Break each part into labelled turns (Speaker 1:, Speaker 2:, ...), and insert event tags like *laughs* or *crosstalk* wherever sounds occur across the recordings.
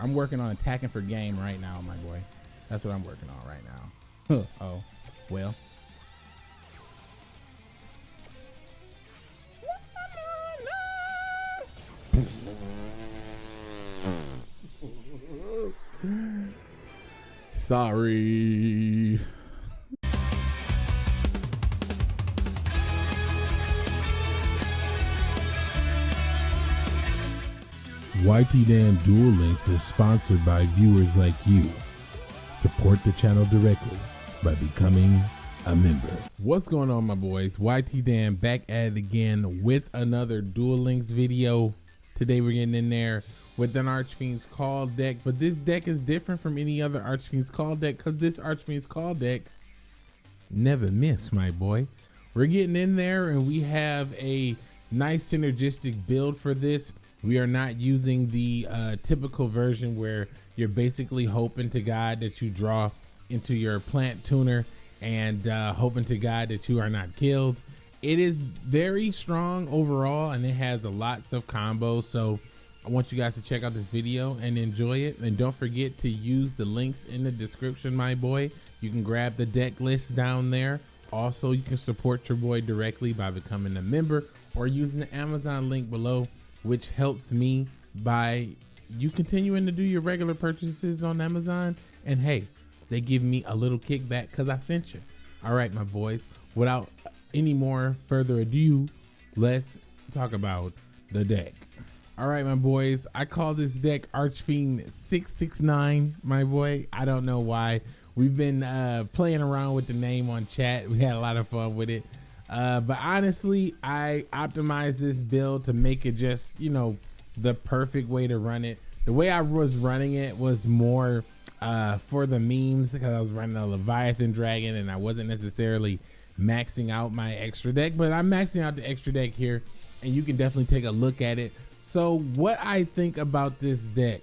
Speaker 1: I'm working on attacking for game right now, my boy. That's what I'm working on right now. oh, well. Sorry.
Speaker 2: YT Dan Duel Links is sponsored by viewers like you. Support the channel directly by becoming a member.
Speaker 1: What's going on, my boys? YT Dan back at it again with another Duel Links video. Today we're getting in there with an Archfiend's Call deck, but this deck is different from any other Archfiend's Call deck because this Archfiend's Call deck never miss, my boy. We're getting in there and we have a nice synergistic build for this. We are not using the uh, typical version where you're basically hoping to God that you draw into your plant tuner and uh, hoping to God that you are not killed. It is very strong overall and it has a lots of combos. So I want you guys to check out this video and enjoy it. And don't forget to use the links in the description, my boy. You can grab the deck list down there. Also, you can support your boy directly by becoming a member or using the Amazon link below, which helps me by you continuing to do your regular purchases on Amazon. And hey, they give me a little kickback because I sent you. All right, my boys, without any more further ado, let's talk about the deck. All right, my boys. I call this deck Archfiend 669, my boy. I don't know why. We've been uh, playing around with the name on chat. We had a lot of fun with it. Uh, but honestly, I optimized this build to make it just, you know, the perfect way to run it. The way I was running it was more uh, for the memes because I was running a Leviathan Dragon and I wasn't necessarily maxing out my extra deck, but I'm maxing out the extra deck here and you can definitely take a look at it so what I think about this deck,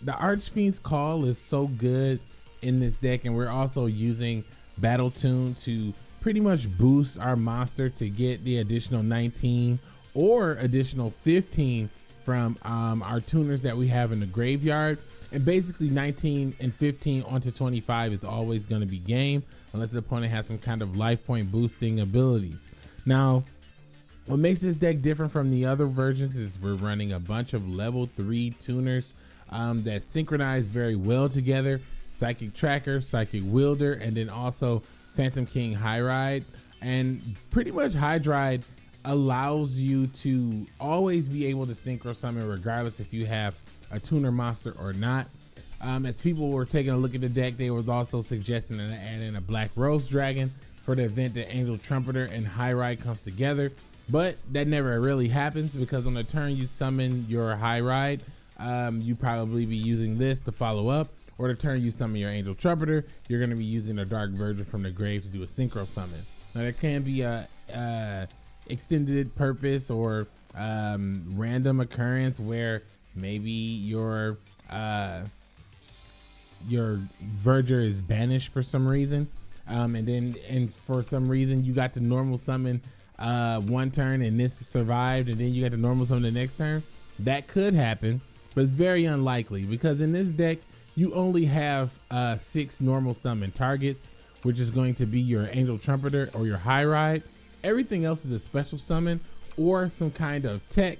Speaker 1: the Archfiend's Call is so good in this deck, and we're also using Battle Tune to pretty much boost our monster to get the additional 19 or additional 15 from um, our tuners that we have in the graveyard. And basically 19 and 15 onto 25 is always going to be game unless the opponent has some kind of life point boosting abilities. Now, what makes this deck different from the other versions is we're running a bunch of level three tuners um, that synchronize very well together. Psychic Tracker, Psychic Wielder, and then also Phantom King Hydride. And pretty much Hydride allows you to always be able to synchro summon regardless if you have a tuner monster or not. Um, as people were taking a look at the deck, they was also suggesting that add in a Black Rose Dragon for the event that Angel Trumpeter and Hydride comes together. But that never really happens because on the turn you summon your hydride, um, you probably be using this to follow up. Or to turn you summon your angel trumpeter, you're going to be using a Dark Verger from the grave to do a synchro summon. Now there can be a, a extended purpose or um, random occurrence where maybe your uh, your verger is banished for some reason, um, and then and for some reason you got the normal summon uh, one turn and this survived and then you got the normal summon the next turn, that could happen, but it's very unlikely because in this deck, you only have uh, six normal summon targets, which is going to be your Angel Trumpeter or your Hydride. Everything else is a special summon or some kind of tech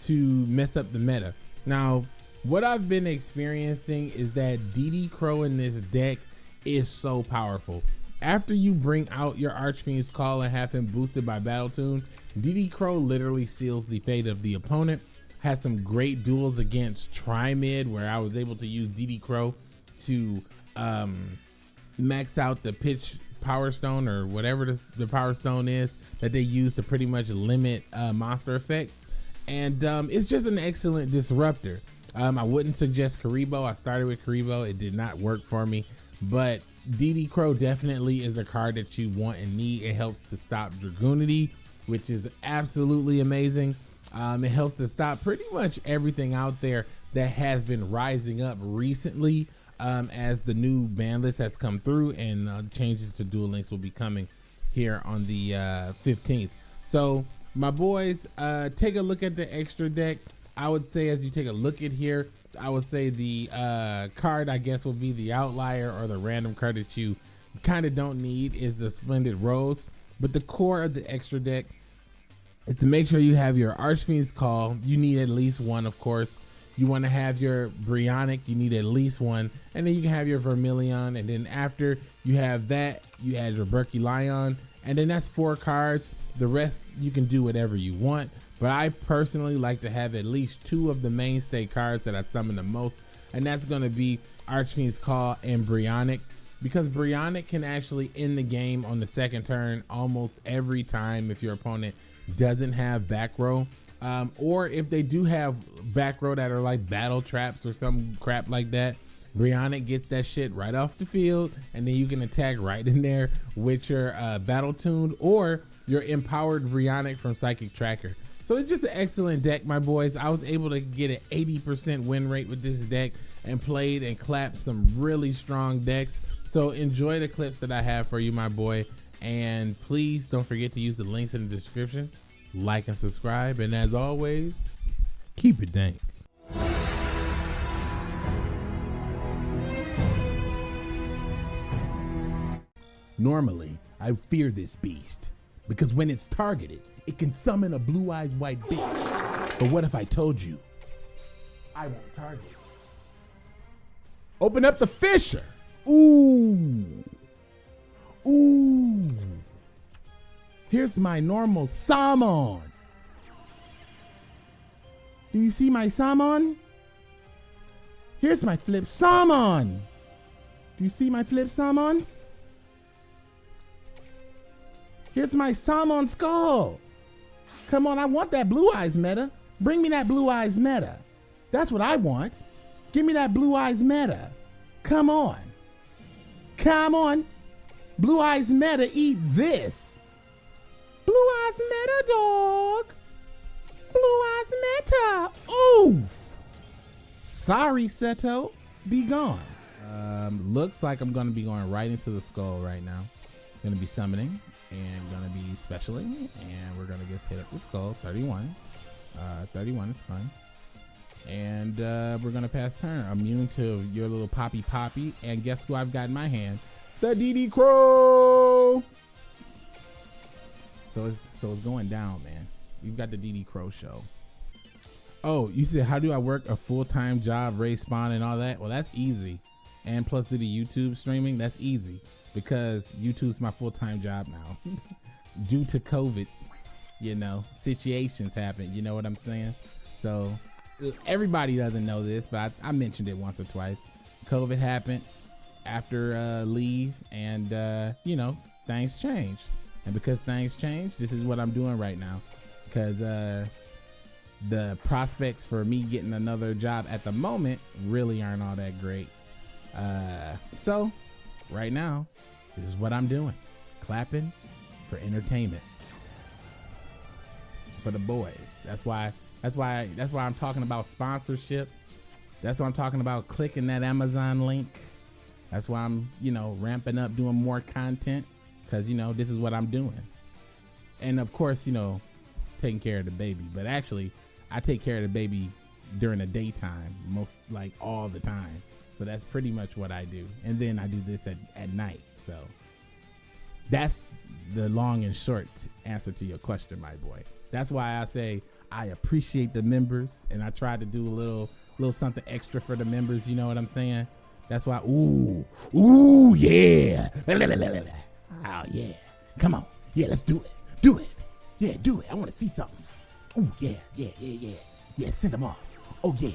Speaker 1: to mess up the meta. Now, what I've been experiencing is that DD Crow in this deck is so powerful. After you bring out your Archfiend's Call and have him boosted by Battle Tune, DD Crow literally seals the fate of the opponent. Has some great duels against Triamid where I was able to use DD Crow to um, max out the pitch power stone or whatever the, the, power stone is that they use to pretty much limit uh, monster effects. And um, it's just an excellent disruptor. Um, I wouldn't suggest Kuriboh. I started with Kuriboh. It did not work for me. But DD Crow definitely is the card that you want and need. It helps to stop Dragunity, which is absolutely amazing. Um, it helps to stop pretty much everything out there that has been rising up recently um, as the new ban list has come through and uh, changes to Duel Links will be coming here on the uh, 15th. So my boys, uh, take a look at the extra deck. I would say as you take a look at here, I would say the uh, card, I guess, will be the outlier or the random card that you kind of don't need is the Splendid Rose. But the core of the extra deck is to make sure you have your Archfiend's Call. You need at least one, of course. You want to have your Brionac, you need at least one. And then you can have your Vermilion. And then after you have that, you add your Berkey Lion. And then that's four cards. The rest, you can do whatever you want. But I personally like to have at least two of the mainstay cards that I summon the most. And that's going to be Archfiend's Call and Brionac because Brionac can actually end the game on the second turn almost every time if your opponent doesn't have back row. Um, or if they do have back row that are like battle traps or some crap like that, Brionac gets that shit right off the field, and then you can attack right in there with your uh, battle tuned or your empowered Brionac from Psychic Tracker. So it's just an excellent deck, my boys. I was able to get an 80% win rate with this deck and played and clapped some really strong decks. So enjoy the clips that I have for you, my boy. And please don't forget to use the links in the description. Like and subscribe. And as always, keep it dank.
Speaker 2: Normally, I fear this beast because when it's targeted, it can summon a blue eyed white bitch. But what if I told you I won't target? Open up the Fissure. Ooh. Ooh. Here's my normal salmon. Do you see my salmon? Here's my flip salmon. Do you see my flip salmon? Here's my salmon skull. Come on, I want that blue eyes meta. Bring me that blue eyes meta. That's what I want. Give me that blue eyes meta. Come on. Come on. Blue Eyes Meta, eat this. Blue Eyes Meta, dog. Blue Eyes Meta. Oof. Sorry, Seto. Be gone.
Speaker 1: Um, looks like I'm going to be going right into the skull right now. Going to be summoning and going to be specialing. And we're going to just hit up the skull. 31. Uh, 31 is fine. And uh, we're going to pass turn. Immune to your little Poppy Poppy. And guess who I've got in my hand? The DD Crow. So it's, so it's going down, man. We've got the DD Crow show. Oh, you said, how do I work a full time job, raise spawn, and all that? Well, that's easy. And plus, do the YouTube streaming? That's easy because YouTube's my full time job now. *laughs* Due to COVID, you know, situations happen. You know what I'm saying? So everybody doesn't know this, but I, I mentioned it once or twice. COVID happens after uh, leave, and uh, you know things change. And because things change, this is what I'm doing right now. Because uh, the prospects for me getting another job at the moment really aren't all that great. Uh, so right now, this is what I'm doing: clapping for entertainment for the boys. That's why that's why that's why I'm talking about sponsorship. That's why I'm talking about clicking that Amazon link. That's why I'm, you know, ramping up doing more content cuz you know, this is what I'm doing. And of course, you know, taking care of the baby, but actually I take care of the baby during the daytime, most like all the time. So that's pretty much what I do. And then I do this at, at night. So that's the long and short answer to your question, my boy. That's why I say I appreciate the members, and I try to do a little little something extra for the members. You know what I'm saying? That's why. Ooh, ooh, yeah. Oh yeah. Come on. Yeah, let's do it. Do it. Yeah, do it. I want to see something. Oh yeah, yeah, yeah, yeah. Yeah, send them off. Oh yeah.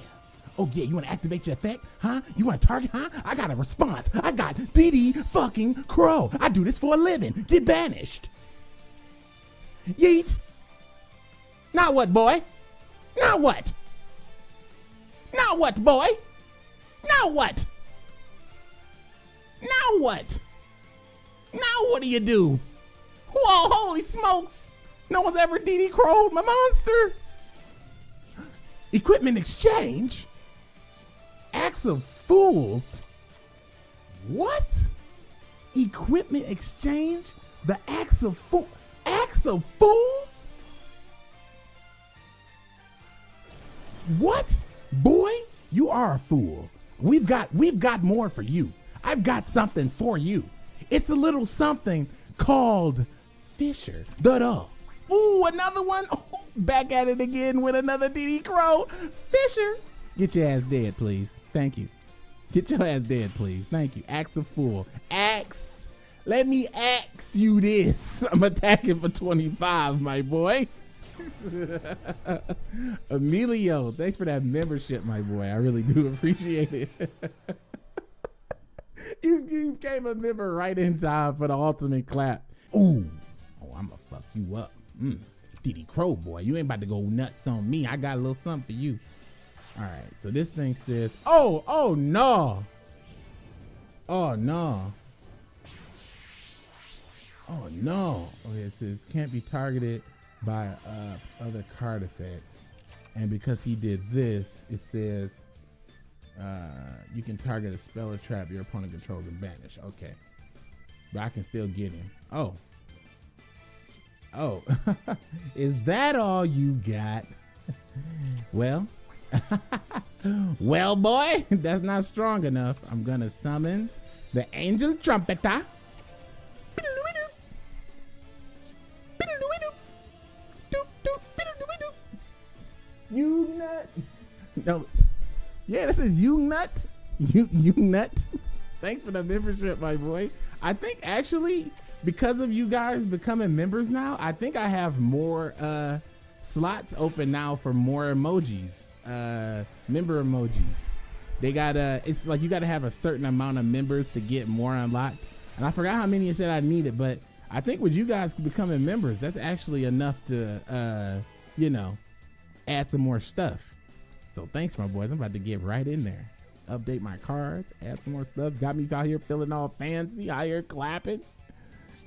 Speaker 1: Oh yeah, you want to activate your effect? Huh? You want to target? Huh? I got a response. I got DD fucking Crow. I do this for a living. Get banished. Yeet. Now what, boy? Now what? Now what, boy? Now what? Now what? Now what do you do? Whoa, holy smokes! No one's ever DD Crowed my monster! Equipment exchange? Axe of Fools? What? Equipment exchange? The axe of fool axe of fools? What? Boy,
Speaker 2: You are a fool. We've got we've got more for you. I've got something for you. It's a little something called Fissure. Da Ooh, another one. Oh, back at it again with another DD Crow. Fissure. Get your ass dead, please. Thank you. Get your ass dead, please. Thank you. Axe a fool. Axe. Let me axe you this. *laughs* I'm attacking for 25, my boy. *laughs* Emilio, thanks for that membership, my boy. I really do *laughs* appreciate it. *laughs* you, you became a member right in time for the ultimate clap. Ooh. Oh, I'm gonna fuck you up. Mm. DD Crow, boy. You ain't about to go nuts on me. I got a little something for you. All right, so this thing says, oh, oh no. Oh no. Oh no. Okay, it says can't be targeted by uh, other card effects. And because he did this, it says uh, you can target a spell or trap your opponent controls and banish. Okay. But I can still get him. Oh. Oh. *laughs* Is that all you got? *laughs* well, *laughs* well, boy, that's not strong enough. I'm gonna summon the angel trumpeter. No. Yeah, this is you nut. *laughs* You you nut. Thanks for the membership, my boy. I think actually because of you guys becoming members now, I think I have more uh slots open now for more emojis. Uh member emojis. They got uh it's like you gotta have a certain amount of members to get more unlocked. And I forgot how many you said I needed, but I think with you guys becoming members, that's actually enough to uh, you know, add some more stuff. So thanks, my boys. I'm about to get right in there. Update my cards, add some more stuff. Got me out here feeling all fancy, out here clapping.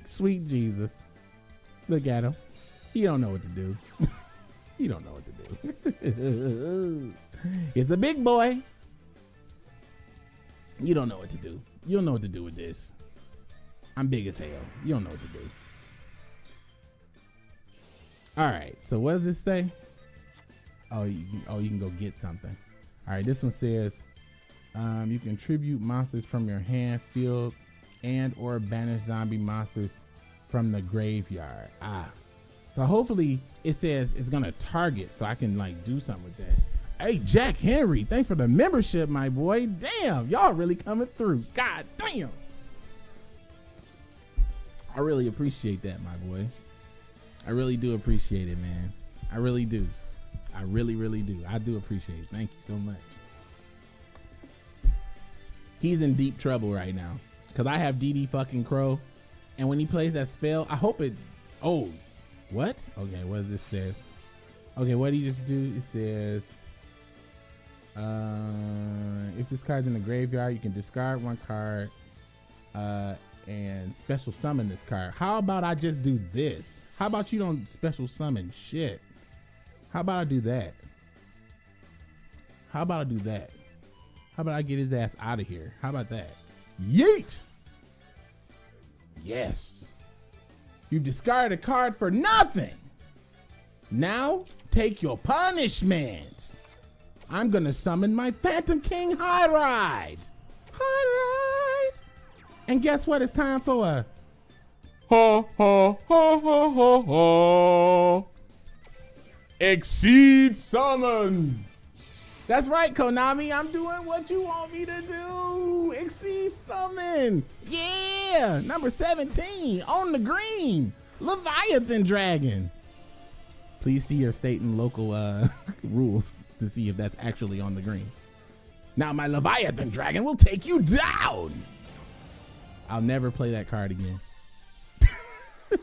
Speaker 2: Sweet Jesus. Look at him. He don't know what to do. *laughs* he don't know what to do. *laughs* it's a big boy. You don't know what to do. You don't know what to do with this. I'm big as hell. You don't know what to do. All right. So what does this say? Oh, you can, oh, you can go get something. All right, this one says um, you can tribute monsters from your hand, field, and or banish zombie monsters from the graveyard. Ah, so hopefully it says it's gonna target, so I can like do something with that. Hey, Jack Henry, thanks for the membership, my boy. Damn, y'all really coming through. God damn. I really appreciate that, my boy. I really do appreciate it, man. I really do. I really, really do. I do appreciate it. Thank you so much. He's in deep trouble right now. Cause I have DD fucking Crow. And when he plays that spell, I hope it oh what? Okay, what does this say? Okay, what do you just do? It says uh, if this card's in the graveyard, you can discard one card uh, and special summon this card. How about I just do this? How about you don't special summon shit? How about I do that? How about I do that? How about I get his ass out of here? How about that? Yeet! Yes. You discarded a card for nothing. Now take your punishment. I'm gonna summon my Phantom King Hydride. High Ride. And guess what? It's time for a ha ha ha ha ha ha. Exceed summon. That's right, Konami. I'm doing what you want me to do. Exceed summon. Yeah. Number 17 on the green. Leviathan Dragon. Please see your state and local uh, *laughs* rules to see if that's actually on the green. Now my Leviathan Dragon will take you down. I'll never play that card again. *laughs*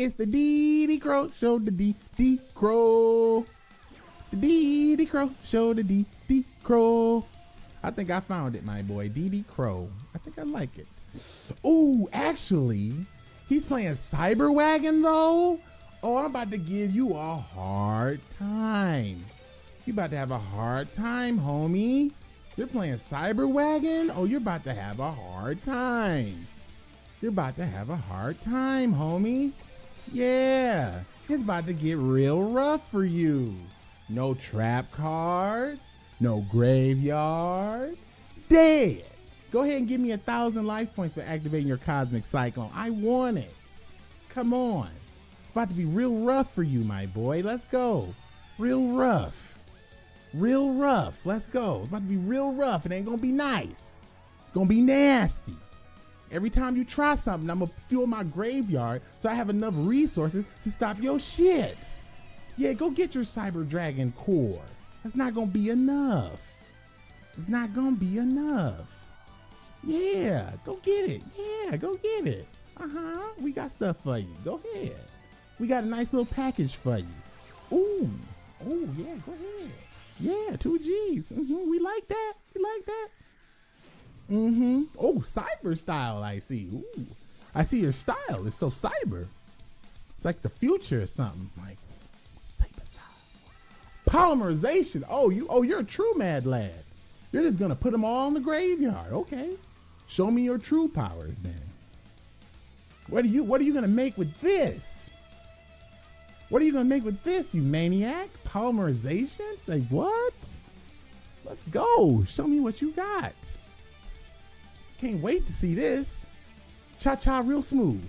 Speaker 2: it's the DD Crow show, the DD Crow. The DD Crow show, the DD Crow. I think I found it, my boy. DD Crow. I think I like it. Ooh, actually, he's playing Cyber Wagon though. Oh, I'm about to give you a hard time. You're about to have a hard time, homie. You're playing Cyber Wagon. Oh, you're about to have a hard time. You're about to have a hard time, homie. Yeah, it's about to get real rough for you. No trap cards. No graveyard. Dead. Go ahead and give me a thousand life points for activating your cosmic cyclone. I want it. Come on. It's about to be real rough for you, my boy. Let's go. Real rough. Real rough. Let's go. It's about to be real rough. It ain't gonna be nice. It's gonna be nasty. Every time you try something, I'm gonna fuel my graveyard so I have enough resources to stop your shit. Yeah, go get your Cyber Dragon core. That's not gonna be enough. It's not gonna be enough. Yeah, go get it. Yeah, go get it. Uh huh. We got stuff for you. Go ahead. We got a nice little package for you. Ooh. Oh, yeah, go ahead. Yeah, two G's. Mm-hmm. We like that. We like that. Mm-hmm. Oh, cyber style, I see. Ooh. I see your style. It's so cyber. It's like the future or something. Like cyber style. Polymerization. Oh, you oh, you're a true mad lad. You're just gonna put them all in the graveyard. Okay. Show me your true powers then. What are you what are you gonna make with this? What are you gonna make with this, you maniac? Polymerization? Like what? Let's go. Show me what you got. Can't wait to see this. Cha cha real smooth.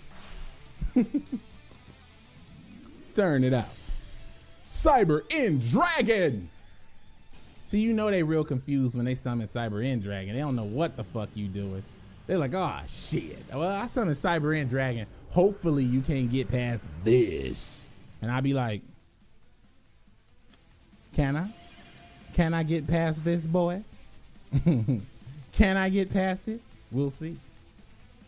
Speaker 2: *laughs* Turn it out. Cyber End Dragon. See, you know they real confused when they summon Cyber End Dragon. They don't know what the fuck you doing. They're like, oh shit. Well, I summoned Cyber End Dragon. Hopefully you can't get past this. And I'd be like, can I? Can I get past this, boy? *laughs* Can I get past it? We'll see.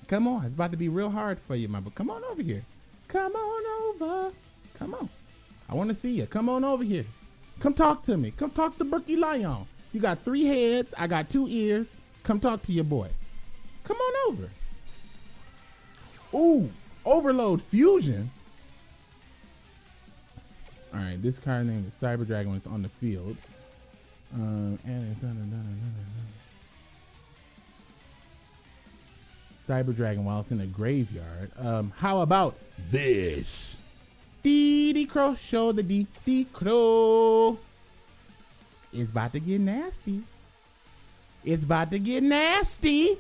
Speaker 2: Come on, it's about to be real hard for you, my boy. Come on over here. Come on over. Come on. I want to see you. Come on over here. Come talk to me. Come talk to Berkey Lion. You got three heads. I got two ears. Come talk to your boy. Come on over. Ooh, Overload Fusion. All right, this card name is Cyber Dragon is on the field. Um, and it's Cyber Dragon while it's in a graveyard. Um, how about this? DD Crow, show the Dee Dee Crow. It's about to get nasty. It's about to get nasty.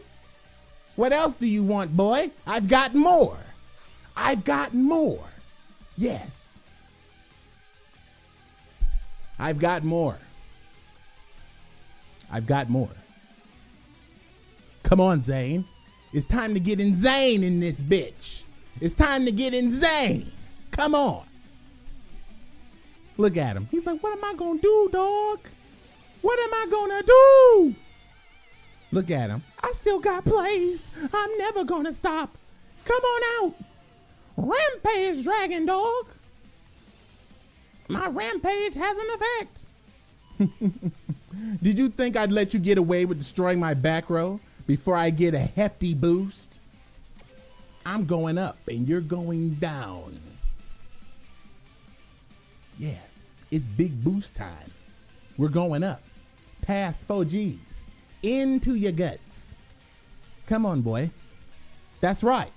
Speaker 2: What else do you want, boy? I've got more. I've got more. Yes. I've got more. I've got more. Come on, Zane. It's time to get insane in this bitch. It's time to get insane. Come on. Look at him. He's like, what am I gonna do, dog? What am I gonna do? Look at him. I still got plays. I'm never gonna stop. Come on out. Rampage, Dragon Dog. My rampage has an effect. *laughs* Did you think I'd let you get away with destroying my back row before I get a hefty boost? I'm going up and you're going down. Yeah, it's big boost time. We're going up. Past 4 G's. Into your guts. Come on, boy. That's right.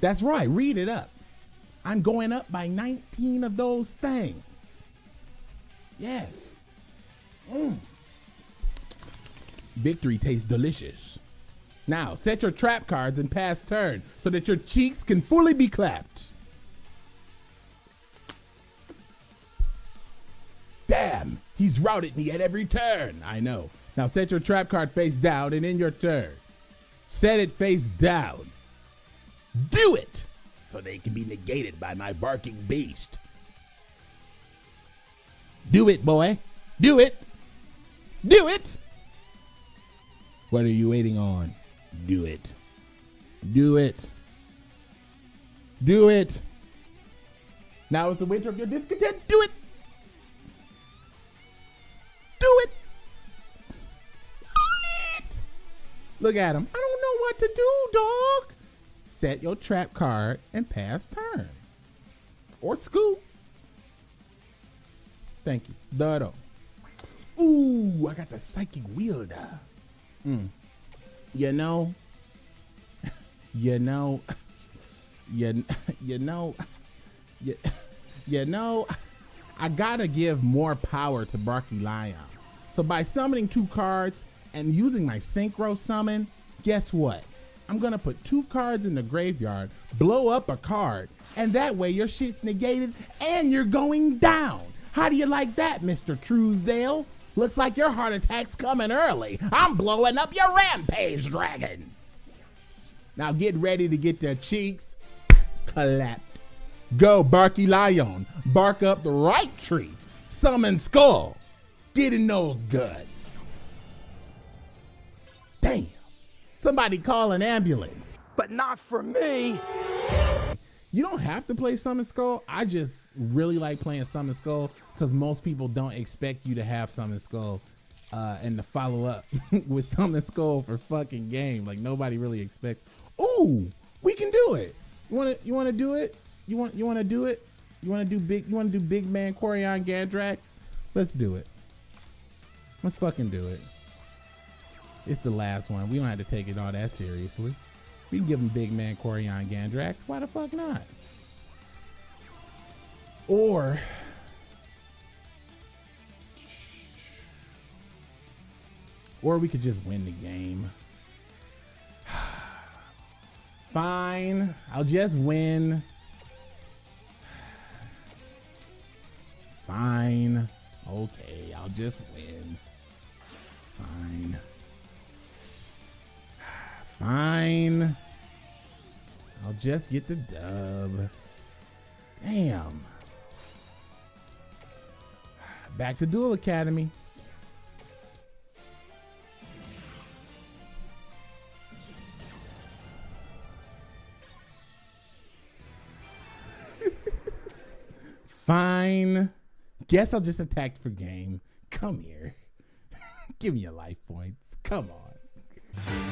Speaker 2: That's right. Read it up. I'm going up by 19 of those things. Yes. Mm. Victory tastes delicious. Now, set your trap cards and pass turn so that your cheeks can fully be clapped. Damn, he's routed me at every turn. I know. Now set your trap card face down and in your turn. Set it face down. Do it so they can be negated by my barking beast. Do it, boy. Do it. Do it. What are you waiting on? Do it. Do it. Do it. Now is the winter of your discontent. Do it. Do it. Do it. Look at him. I don't know what to do, dog. Set your trap card and pass turn. Or scoop. Thank you. Dodo. Ooh, I got the psychic wielder. Mm. You know, *laughs* you know, *laughs* you, *laughs* you know, you, you know, I gotta give more power to Barky-Lion. So by summoning two cards and using my synchro summon, guess what? I'm gonna put two cards in the graveyard, blow up a card, and that way your shit's negated and you're going down. How do you like that, Mr. Truesdale? Looks like your heart attack's coming early. I'm blowing up your rampage dragon. Now get ready to get their cheeks clapped. Go, Barky-Lion. Bark up the right tree. Summon Skull. Get in those guts. Damn. Somebody call an ambulance.
Speaker 3: But not for me.
Speaker 2: You don't have to play Summon Skull. I just really like playing Summon Skull because most people don't expect you to have Summon Skull uh, and to follow up *laughs* with Summon Skull for fucking game. Like nobody really expects. Ooh, we can do it. You want to? You want to do it? You want? You want to do it? You want to do big? You want to do Big Man Quarion Gandrax? Let's do it. Let's fucking do it. It's the last one. We don't have to take it all that seriously. We can give him Big Man Quarion Gandrax. Why the fuck not? Or or we could just win the game. *sighs* Fine, I'll just win. Fine. Okay, I'll just win. Fine. *sighs* Fine. I'll just get the dub. Damn. *sighs* Back to Duel Academy. Fine. Guess I'll just attack for game. Come here. *laughs* Give me your life points. Come on.